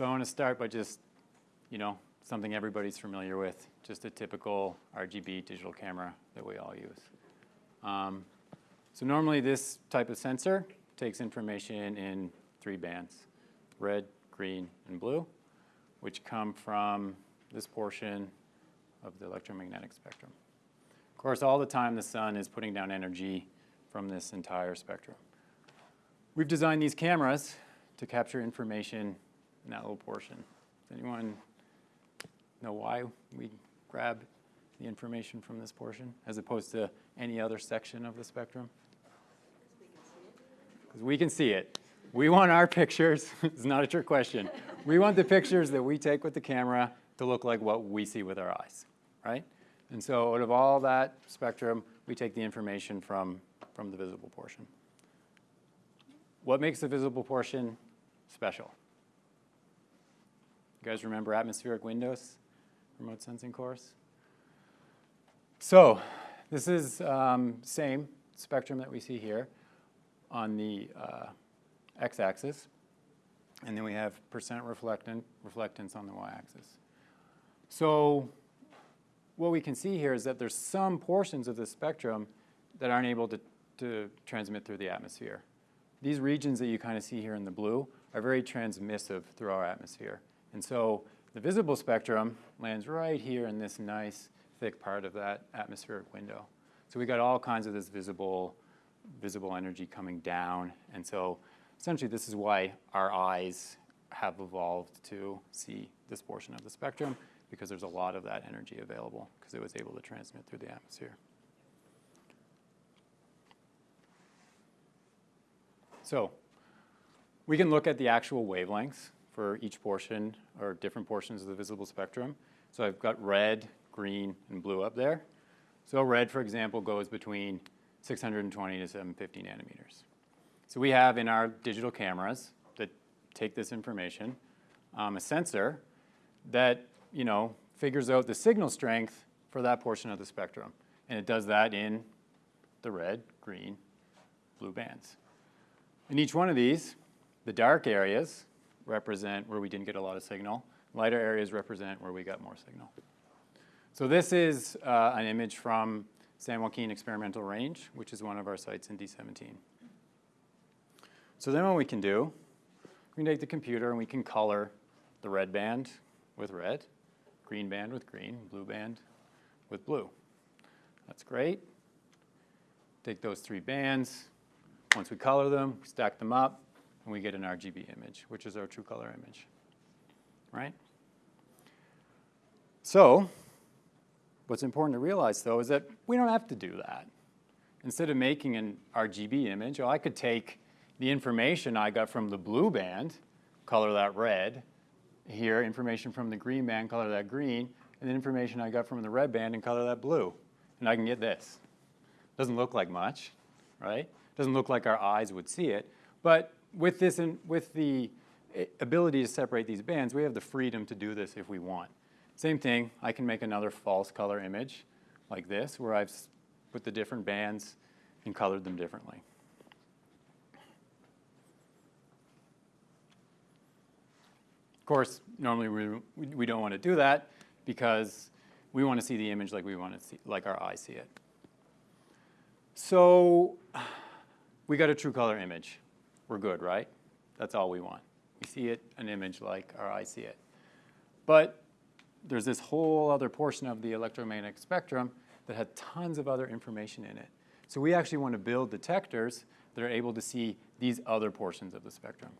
So I want to start by just, you know, something everybody's familiar with, just a typical RGB digital camera that we all use. Um, so normally this type of sensor takes information in three bands, red, green, and blue, which come from this portion of the electromagnetic spectrum. Of course, all the time the sun is putting down energy from this entire spectrum. We've designed these cameras to capture information in that little portion. Does anyone know why we grab the information from this portion as opposed to any other section of the spectrum? Because we can see it. We want our pictures, it's not a trick question. We want the pictures that we take with the camera to look like what we see with our eyes, right? And so out of all that spectrum, we take the information from, from the visible portion. What makes the visible portion special? You guys remember atmospheric windows, remote sensing course? So this is um, same spectrum that we see here on the uh, x-axis. And then we have percent reflectant, reflectance on the y-axis. So what we can see here is that there's some portions of the spectrum that aren't able to, to transmit through the atmosphere. These regions that you kind of see here in the blue are very transmissive through our atmosphere. And so the visible spectrum lands right here in this nice thick part of that atmospheric window. So we got all kinds of this visible, visible energy coming down. And so essentially this is why our eyes have evolved to see this portion of the spectrum because there's a lot of that energy available because it was able to transmit through the atmosphere. So we can look at the actual wavelengths for each portion or different portions of the visible spectrum. So I've got red, green, and blue up there. So red, for example, goes between 620 to 750 nanometers. So we have in our digital cameras that take this information, um, a sensor that, you know, figures out the signal strength for that portion of the spectrum. And it does that in the red, green, blue bands. In each one of these, the dark areas represent where we didn't get a lot of signal. Lighter areas represent where we got more signal. So this is uh, an image from San Joaquin Experimental Range, which is one of our sites in D17. So then what we can do, we can take the computer and we can color the red band with red, green band with green, blue band with blue. That's great. Take those three bands. Once we color them, stack them up, and we get an RGB image, which is our true color image, right? So what's important to realize, though, is that we don't have to do that. Instead of making an RGB image, I could take the information I got from the blue band, color that red, here, information from the green band, color that green, and the information I got from the red band and color that blue. And I can get this. Doesn't look like much, right? Doesn't look like our eyes would see it, but with this and with the eh, ability to separate these bands, we have the freedom to do this if we want. Same thing, I can make another false color image like this, where I've put the different bands and colored them differently. Of course, normally we, we don't want to do that because we want to see the image like we want to see, like our eyes see it. So we got a true color image we're good, right? That's all we want. We see it, an image like our eyes see it. But there's this whole other portion of the electromagnetic spectrum that had tons of other information in it. So we actually want to build detectors that are able to see these other portions of the spectrum.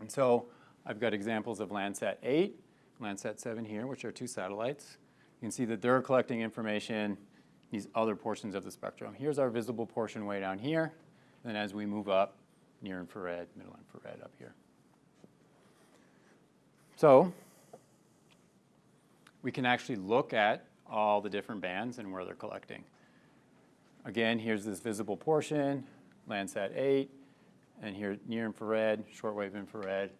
And so I've got examples of Landsat 8, Landsat 7 here, which are two satellites. You can see that they're collecting information these other portions of the spectrum. Here's our visible portion way down here. Then as we move up, near infrared, middle infrared up here. So we can actually look at all the different bands and where they're collecting. Again, here's this visible portion, Landsat 8, and here near infrared, shortwave infrared.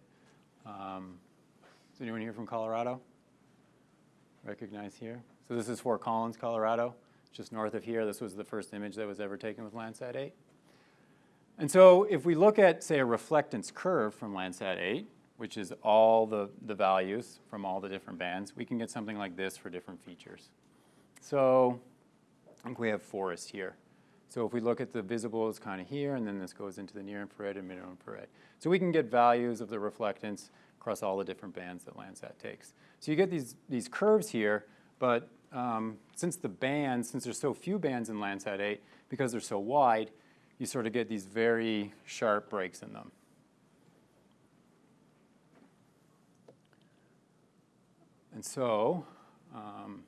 Um, is anyone here from Colorado? Recognize here? So this is Fort Collins, Colorado, just north of here. This was the first image that was ever taken with Landsat 8. And so if we look at, say, a reflectance curve from Landsat 8, which is all the, the values from all the different bands, we can get something like this for different features. So I think we have forest here. So if we look at the visible, it's kind of here, and then this goes into the near infrared and mid infrared. So we can get values of the reflectance across all the different bands that Landsat takes. So you get these, these curves here, but um, since the bands, since there's so few bands in Landsat 8, because they're so wide, you sort of get these very sharp breaks in them. And so, um,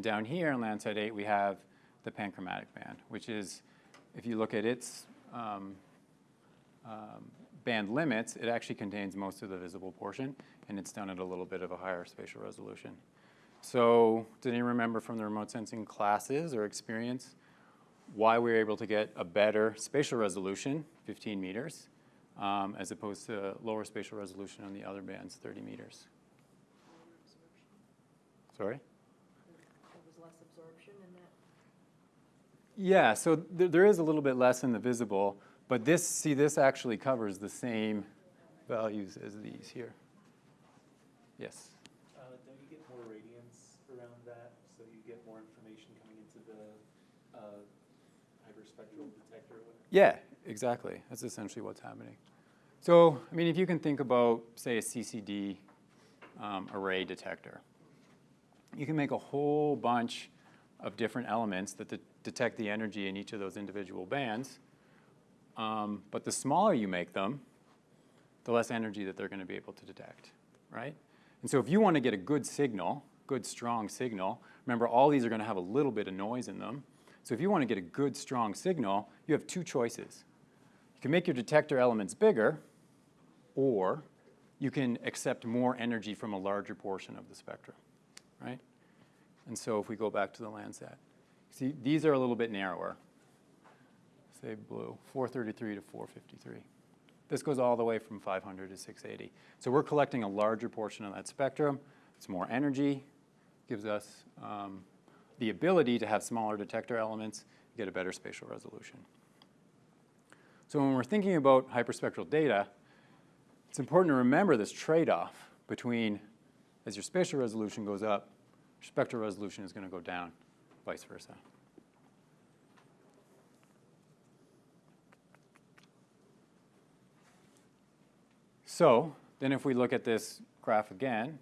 down here in Landsat 8, we have the panchromatic band, which is, if you look at its um, um, band limits, it actually contains most of the visible portion, and it's done at a little bit of a higher spatial resolution. So did anyone remember from the remote sensing classes or experience why we were able to get a better spatial resolution, 15 meters, um, as opposed to lower spatial resolution on the other bands, 30 meters? Sorry? There was less absorption in that? Yeah, so th there is a little bit less in the visible, but this, see, this actually covers the same values as these here. Yes? Uh, don't you get more radiance around that, so you get more information coming into the, uh, hyperspectral detector or whatever? Yeah, exactly. That's essentially what's happening. So, I mean, if you can think about, say, a CCD um, array detector, you can make a whole bunch of different elements that de detect the energy in each of those individual bands. Um, but the smaller you make them, the less energy that they're going to be able to detect, right? And so if you want to get a good signal, good strong signal, remember all these are going to have a little bit of noise in them. So if you want to get a good strong signal, you have two choices. You can make your detector elements bigger, or you can accept more energy from a larger portion of the spectrum, right? And so if we go back to the Landsat, see, these are a little bit narrower. Say blue, 433 to 453. This goes all the way from 500 to 680. So we're collecting a larger portion of that spectrum. It's more energy, gives us um, the ability to have smaller detector elements, get a better spatial resolution. So when we're thinking about hyperspectral data, it's important to remember this trade-off between as your spatial resolution goes up, spectral resolution is going to go down, vice versa. So then if we look at this graph again,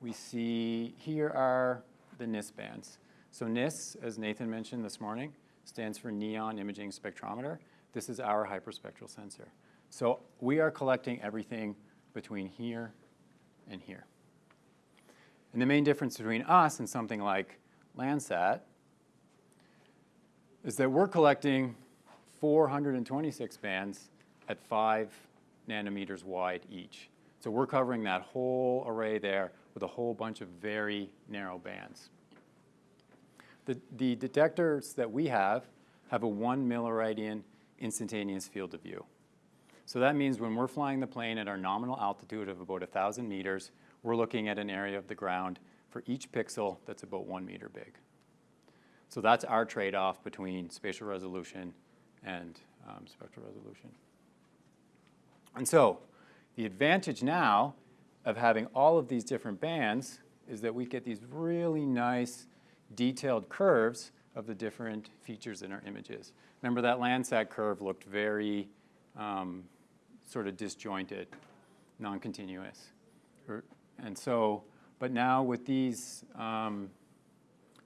we see here are the NIS bands. So NIS, as Nathan mentioned this morning, stands for Neon Imaging Spectrometer. This is our hyperspectral sensor. So we are collecting everything between here and here. And the main difference between us and something like Landsat is that we're collecting 426 bands at 5 nanometers wide each. So we're covering that whole array there with a whole bunch of very narrow bands. The, the detectors that we have have a 1 milliradian instantaneous field of view. So that means when we're flying the plane at our nominal altitude of about 1,000 meters, we're looking at an area of the ground for each pixel that's about one meter big. So that's our trade-off between spatial resolution and um, spectral resolution. And so the advantage now of having all of these different bands is that we get these really nice detailed curves of the different features in our images. Remember that Landsat curve looked very um, sort of disjointed, non-continuous. And so, but now with these, um,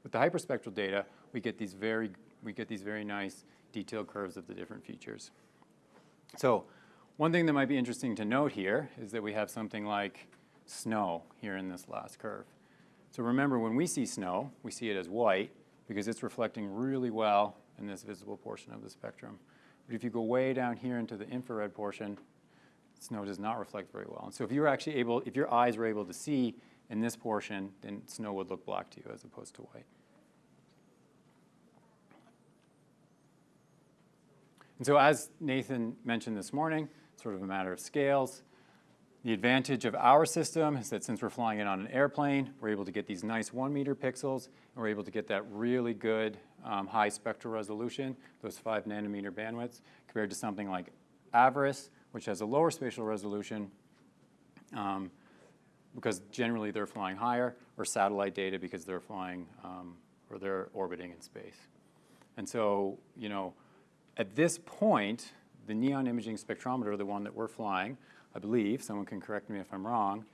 with the hyperspectral data, we get these very, we get these very nice detailed curves of the different features. So one thing that might be interesting to note here is that we have something like snow here in this last curve. So remember, when we see snow, we see it as white because it's reflecting really well in this visible portion of the spectrum. But if you go way down here into the infrared portion, snow does not reflect very well. And so if you were actually able, if your eyes were able to see in this portion, then snow would look black to you as opposed to white. And so as Nathan mentioned this morning, sort of a matter of scales, the advantage of our system is that since we're flying it on an airplane, we're able to get these nice one meter pixels, and we're able to get that really good um, high spectral resolution, those five nanometer bandwidths, compared to something like AVIRIS, which has a lower spatial resolution, um, because generally they're flying higher, or satellite data because they're flying um, or they're orbiting in space. And so, you know, at this point, the neon imaging spectrometer, the one that we're flying, I believe, someone can correct me if I'm wrong,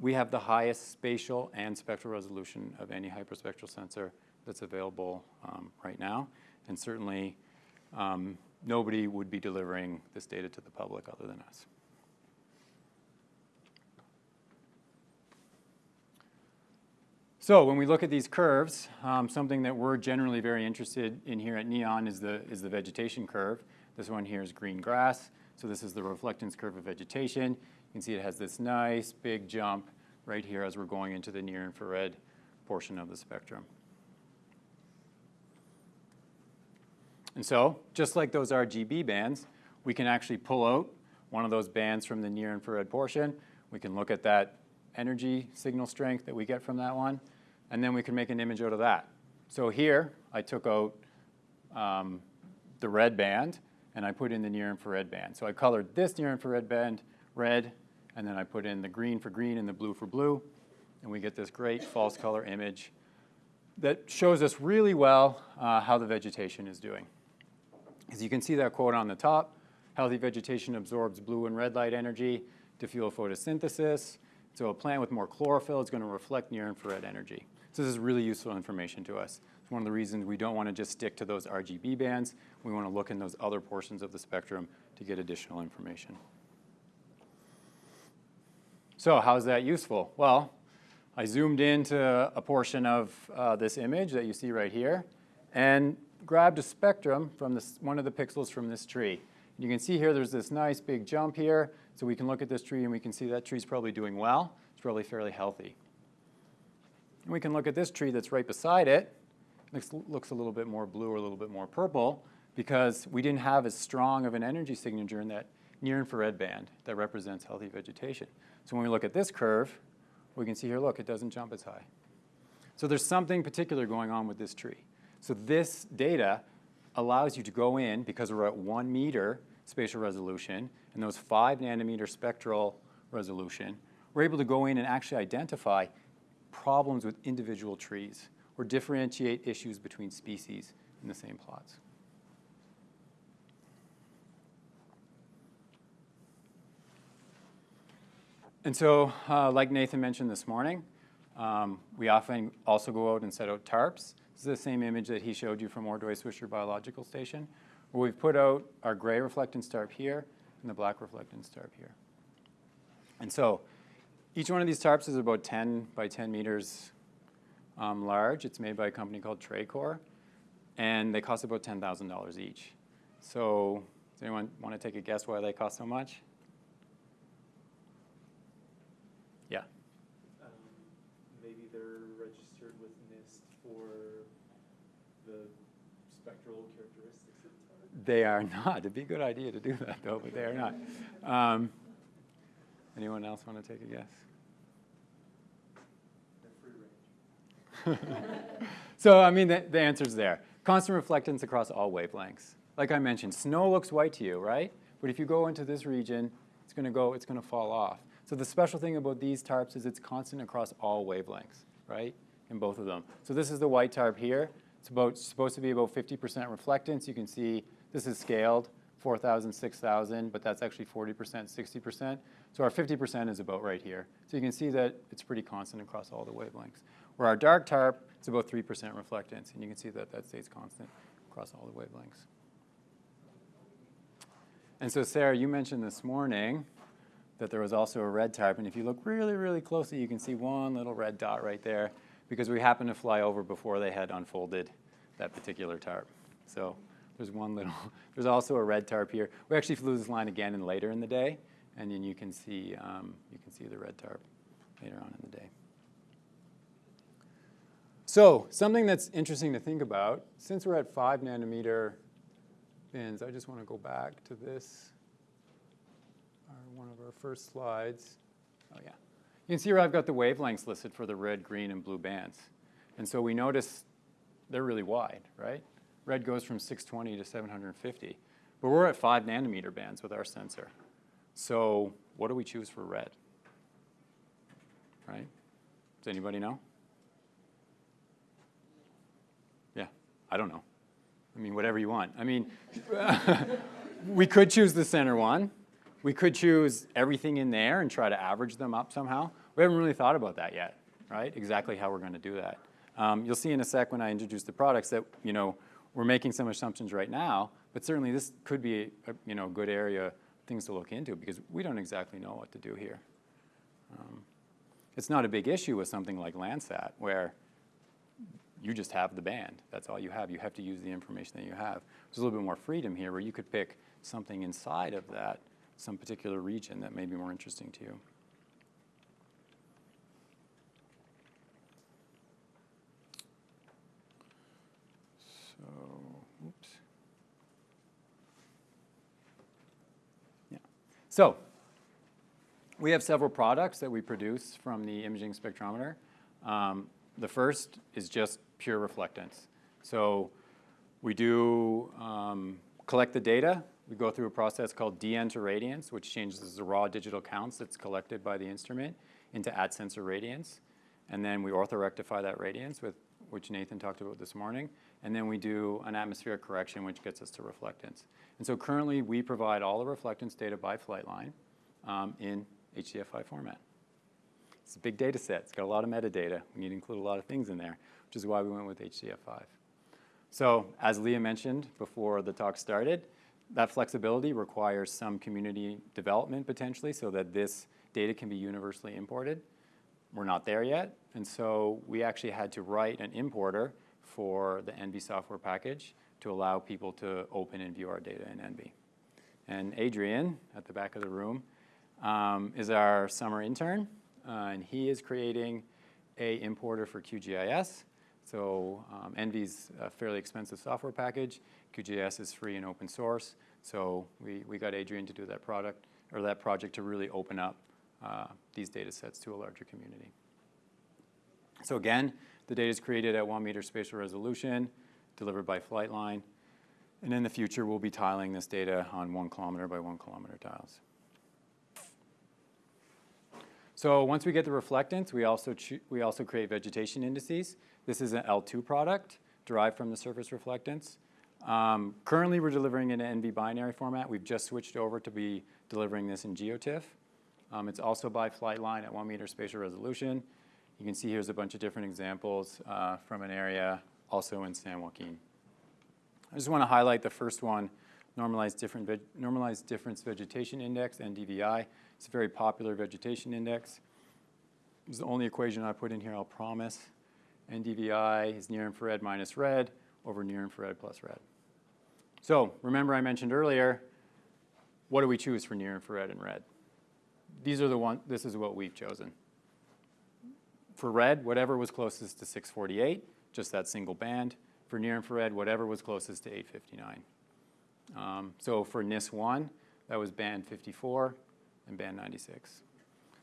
we have the highest spatial and spectral resolution of any hyperspectral sensor that's available um, right now. And certainly, um, nobody would be delivering this data to the public other than us. So when we look at these curves, um, something that we're generally very interested in here at NEON is the, is the vegetation curve. This one here is green grass. So this is the reflectance curve of vegetation. You can see it has this nice big jump right here as we're going into the near infrared portion of the spectrum. And so, just like those RGB bands, we can actually pull out one of those bands from the near infrared portion. We can look at that energy signal strength that we get from that one, and then we can make an image out of that. So here, I took out um, the red band, and I put in the near infrared band. So I colored this near infrared band red, and then I put in the green for green and the blue for blue, and we get this great false color image that shows us really well uh, how the vegetation is doing. As you can see that quote on the top, healthy vegetation absorbs blue and red light energy to fuel photosynthesis. So a plant with more chlorophyll is going to reflect near infrared energy. So this is really useful information to us. It's one of the reasons we don't want to just stick to those RGB bands. We want to look in those other portions of the spectrum to get additional information. So how is that useful? Well, I zoomed into a portion of uh, this image that you see right here and grabbed a spectrum from this, one of the pixels from this tree. You can see here there's this nice big jump here, so we can look at this tree and we can see that tree's probably doing well. It's probably fairly healthy. And we can look at this tree that's right beside it. Looks, looks a little bit more blue or a little bit more purple because we didn't have as strong of an energy signature in that near infrared band that represents healthy vegetation. So when we look at this curve, we can see here, look, it doesn't jump as high. So there's something particular going on with this tree. So this data allows you to go in, because we're at one meter spatial resolution and those five nanometer spectral resolution, we're able to go in and actually identify problems with individual trees or differentiate issues between species in the same plots. And so, uh, like Nathan mentioned this morning, um, we often also go out and set out tarps. This is the same image that he showed you from Ordway Swisher Biological Station, where we've put out our gray reflectance tarp here and the black reflectance tarp here. And so each one of these tarps is about 10 by 10 meters um, large. It's made by a company called Tracor, and they cost about $10,000 each. So does anyone want to take a guess why they cost so much? Yeah. Um, maybe they're registered with NIST for the spectral characteristics of the. They are not. It'd be a good idea to do that, though, but they are not. Um, anyone else want to take a guess? They're free range. So, I mean, the, the answer's there. Constant reflectance across all wavelengths. Like I mentioned, snow looks white to you, right? But if you go into this region, it's going to go, it's going to fall off. So the special thing about these tarps is it's constant across all wavelengths, right? In both of them. So this is the white tarp here. It's about supposed to be about 50% reflectance. You can see this is scaled, 4,000, 6,000, but that's actually 40%, 60%. So our 50% is about right here. So you can see that it's pretty constant across all the wavelengths. Where our dark tarp, it's about 3% reflectance, and you can see that that stays constant across all the wavelengths. And so Sarah, you mentioned this morning that there was also a red tarp, and if you look really, really closely, you can see one little red dot right there because we happened to fly over before they had unfolded that particular tarp. So there's one little, there's also a red tarp here. We actually flew this line again and later in the day, and then you can see, um, you can see the red tarp later on in the day. So something that's interesting to think about, since we're at five nanometer bins, I just want to go back to this, one of our first slides. Oh yeah. You can see here I've got the wavelengths listed for the red, green, and blue bands. And so we notice they're really wide, right? Red goes from 620 to 750. But we're at five nanometer bands with our sensor. So what do we choose for red? right? Does anybody know? Yeah, I don't know. I mean, whatever you want. I mean, we could choose the center one. We could choose everything in there and try to average them up somehow. We haven't really thought about that yet, right? Exactly how we're going to do that. Um, you'll see in a sec when I introduce the products that, you know, we're making some assumptions right now, but certainly this could be a, you know, good area, things to look into because we don't exactly know what to do here. Um, it's not a big issue with something like Landsat where you just have the band. That's all you have. You have to use the information that you have. There's a little bit more freedom here where you could pick something inside of that, some particular region that may be more interesting to you. So, oops. Yeah. So, we have several products that we produce from the imaging spectrometer. Um, the first is just pure reflectance. So we do um, collect the data. We go through a process called DN-to radiance, which changes the raw digital counts that's collected by the instrument into at sensor radiance. And then we orthorectify that radiance, with, which Nathan talked about this morning. And then we do an atmospheric correction, which gets us to reflectance. And so currently, we provide all the reflectance data by Flightline um, in HDF5 format. It's a big data set. It's got a lot of metadata. We need to include a lot of things in there, which is why we went with HDF5. So as Leah mentioned before the talk started, that flexibility requires some community development potentially so that this data can be universally imported. We're not there yet, and so we actually had to write an importer for the ENVI software package to allow people to open and view our data in ENVI. And Adrian, at the back of the room, um, is our summer intern, uh, and he is creating a importer for QGIS. So um, ENVI's a fairly expensive software package. QGIS is free and open source. So we, we got Adrian to do that product or that project to really open up these data sets to a larger community. So again, the data is created at one meter spatial resolution, delivered by flight line. And in the future, we'll be tiling this data on one kilometer by one kilometer tiles. So once we get the reflectance, we also, we also create vegetation indices. This is an L2 product derived from the surface reflectance. Um, currently, we're delivering in an ENVI binary format. We've just switched over to be delivering this in GeoTIFF. Um, it's also by flight line at one meter spatial resolution. You can see here's a bunch of different examples uh, from an area also in San Joaquin. I just want to highlight the first one, normalized, different normalized difference vegetation index, NDVI. It's a very popular vegetation index. It's the only equation I put in here, I'll promise. NDVI is near infrared minus red over near infrared plus red. So remember I mentioned earlier, what do we choose for near infrared and red? These are the one, this is what we've chosen. For red, whatever was closest to 648, just that single band. For near infrared, whatever was closest to 859. Um, so for NIS1, that was band 54 and band 96.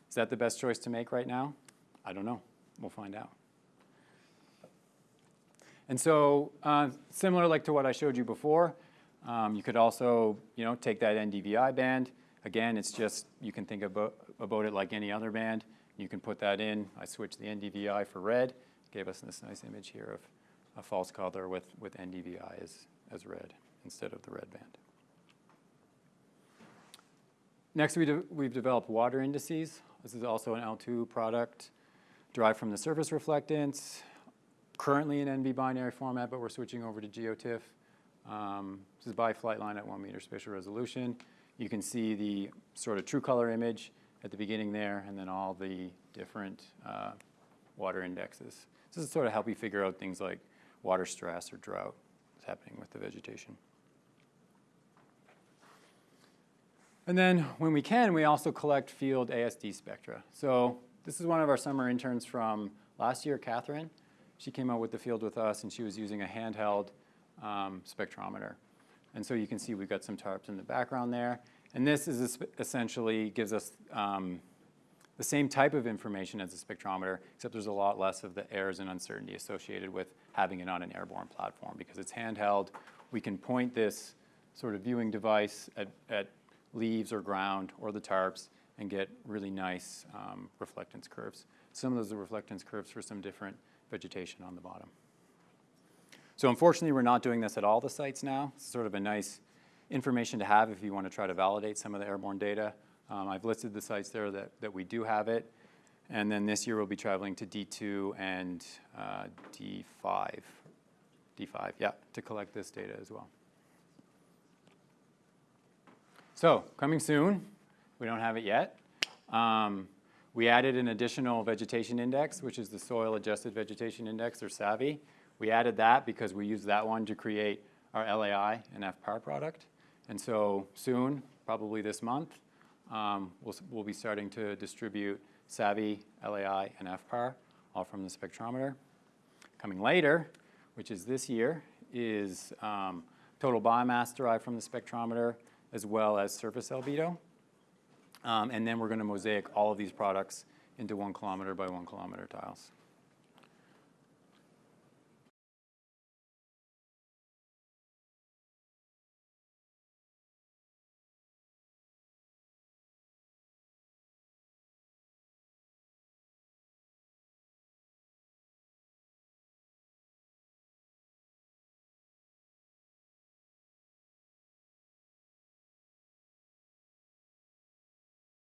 Is that the best choice to make right now? I don't know. We'll find out. And so uh, similar like to what I showed you before, um, you could also you know, take that NDVI band. Again, it's just, you can think about, about it like any other band. You can put that in. I switched the NDVI for red. Gave us this nice image here of a false color with, with NDVI as, as red instead of the red band. Next, we de we've developed water indices. This is also an L2 product derived from the surface reflectance. Currently in ENVI binary format, but we're switching over to GeoTIFF. Um, this is by flight line at one meter spatial resolution. You can see the sort of true color image at the beginning there, and then all the different uh, water indexes. This is sort of help you figure out things like water stress or drought that's happening with the vegetation. And then when we can, we also collect field ASD spectra. So this is one of our summer interns from last year, Catherine. She came out with the field with us and she was using a handheld um, spectrometer. And so you can see we've got some tarps in the background there. And this is essentially gives us um, the same type of information as a spectrometer, except there's a lot less of the errors and uncertainty associated with having it on an airborne platform. Because it's handheld, we can point this sort of viewing device at, at leaves or ground or the tarps and get really nice um, reflectance curves. some of those are reflectance curves for some different vegetation on the bottom. So unfortunately, we're not doing this at all the sites now. It's sort of a nice information to have if you want to try to validate some of the airborne data. Um, I've listed the sites there that, that we do have it. And then this year, we'll be traveling to D2 and uh, D5. D5, yeah, to collect this data as well. So, coming soon, we don't have it yet. Um, we added an additional vegetation index, which is the Soil Adjusted Vegetation Index, or SAVI. We added that because we used that one to create our LAI and FPAR product. And so soon, probably this month, um, we'll, be starting to distribute SAVI, LAI, and FPAR, all from the spectrometer. Coming later, which is this year, is um, total biomass derived from the spectrometer, as well as surface albedo. Um, and then we're going to mosaic all of these products into one kilometer by one kilometer tiles.